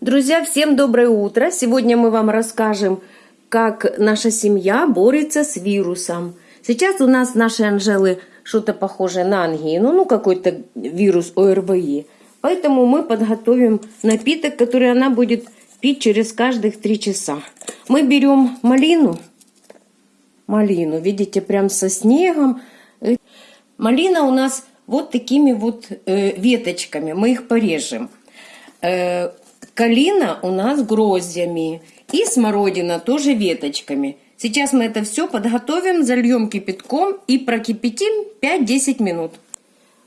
Друзья, всем доброе утро! Сегодня мы вам расскажем, как наша семья борется с вирусом. Сейчас у нас нашей Анжелы что-то похожее на ангину, ну какой-то вирус ОРВИ. Поэтому мы подготовим напиток, который она будет пить через каждых три часа. Мы берем малину, малину, видите, прям со снегом. Малина у нас вот такими вот э, веточками, мы их порежем. Э, калина у нас гроздями и смородина тоже веточками. Сейчас мы это все подготовим, зальем кипятком и прокипятим 5-10 минут.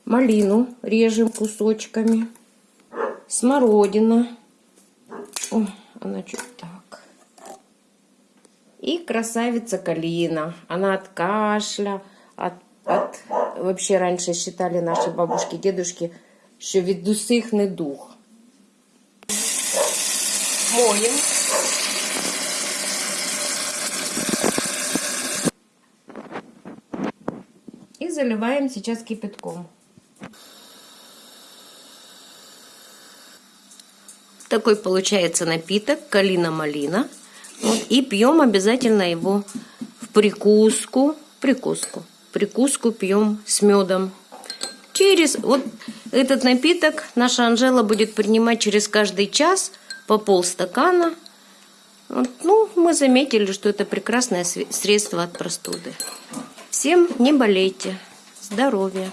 Малину режем кусочками. Смородина. О, она чуть так. И красавица калина. Она от кашля, от, от... Вообще раньше считали наши бабушки, дедушки, що від усіх дух. Моем. И заливаем сейчас кипятком. Такой получается напиток, калина-малина. И пьем обязательно его в прикуску, прикуску, прикуску пьем с медом. Через вот этот напиток наша Анжела будет принимать через каждый час по полстакана. Ну, мы заметили, что это прекрасное средство от простуды. Всем не болейте. Здоровья.